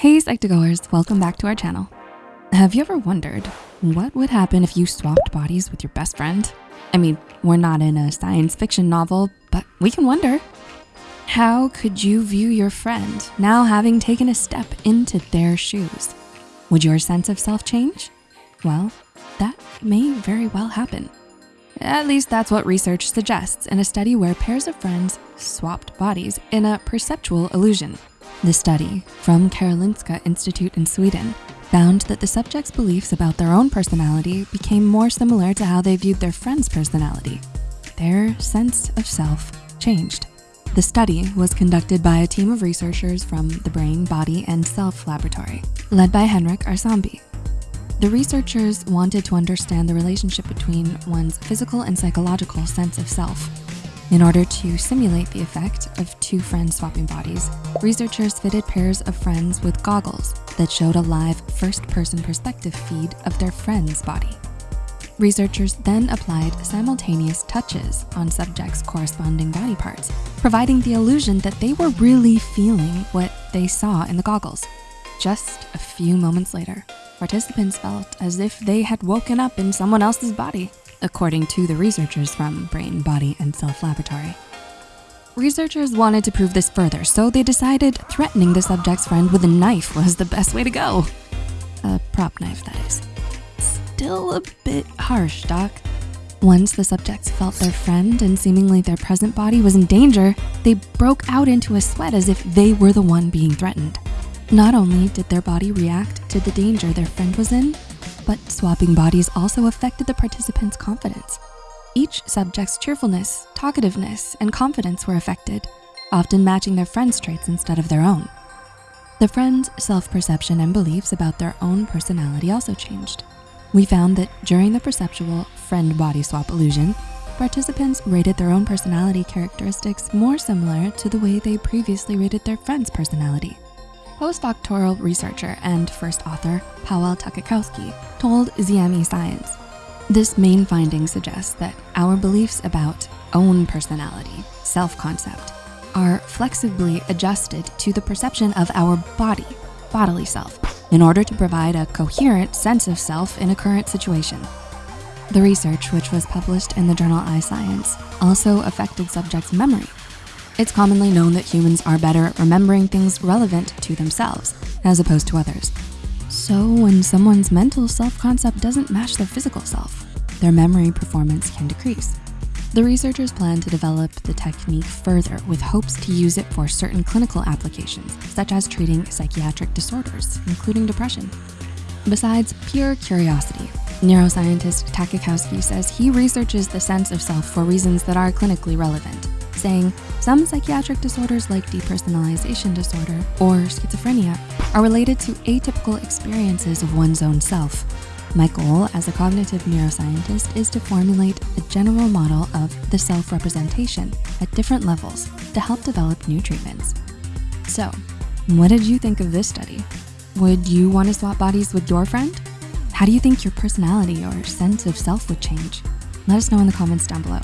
Hey Psych2Goers, welcome back to our channel. Have you ever wondered what would happen if you swapped bodies with your best friend? I mean, we're not in a science fiction novel, but we can wonder. How could you view your friend now having taken a step into their shoes? Would your sense of self change? Well, that may very well happen. At least that's what research suggests in a study where pairs of friends swapped bodies in a perceptual illusion. The study from Karolinska Institute in Sweden found that the subjects' beliefs about their own personality became more similar to how they viewed their friend's personality. Their sense of self changed. The study was conducted by a team of researchers from the Brain, Body, and Self Laboratory, led by Henrik Arsambi. The researchers wanted to understand the relationship between one's physical and psychological sense of self in order to simulate the effect of two friends swapping bodies, researchers fitted pairs of friends with goggles that showed a live first-person perspective feed of their friend's body. Researchers then applied simultaneous touches on subjects' corresponding body parts, providing the illusion that they were really feeling what they saw in the goggles. Just a few moments later, participants felt as if they had woken up in someone else's body according to the researchers from Brain, Body, and Self Laboratory. Researchers wanted to prove this further, so they decided threatening the subject's friend with a knife was the best way to go. A prop knife, that is. Still a bit harsh, doc. Once the subjects felt their friend and seemingly their present body was in danger, they broke out into a sweat as if they were the one being threatened. Not only did their body react to the danger their friend was in, but swapping bodies also affected the participants' confidence. Each subject's cheerfulness, talkativeness, and confidence were affected, often matching their friend's traits instead of their own. The friend's self-perception and beliefs about their own personality also changed. We found that during the perceptual friend body swap illusion, participants rated their own personality characteristics more similar to the way they previously rated their friend's personality. Postdoctoral researcher and first author, Paweł Tacikowski, told ZME Science. This main finding suggests that our beliefs about own personality, self-concept, are flexibly adjusted to the perception of our body, bodily self, in order to provide a coherent sense of self in a current situation. The research, which was published in the journal iScience, also affected subjects' memory it's commonly known that humans are better at remembering things relevant to themselves as opposed to others. So when someone's mental self-concept doesn't match their physical self, their memory performance can decrease. The researchers plan to develop the technique further with hopes to use it for certain clinical applications, such as treating psychiatric disorders, including depression. Besides pure curiosity, neuroscientist Tacikowski says he researches the sense of self for reasons that are clinically relevant saying some psychiatric disorders like depersonalization disorder or schizophrenia are related to atypical experiences of one's own self. My goal as a cognitive neuroscientist is to formulate a general model of the self-representation at different levels to help develop new treatments. So, what did you think of this study? Would you want to swap bodies with your friend? How do you think your personality or sense of self would change? Let us know in the comments down below.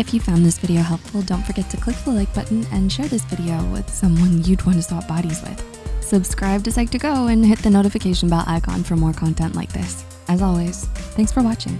If you found this video helpful, don't forget to click the like button and share this video with someone you'd want to swap bodies with. Subscribe to Psych2Go and hit the notification bell icon for more content like this. As always, thanks for watching.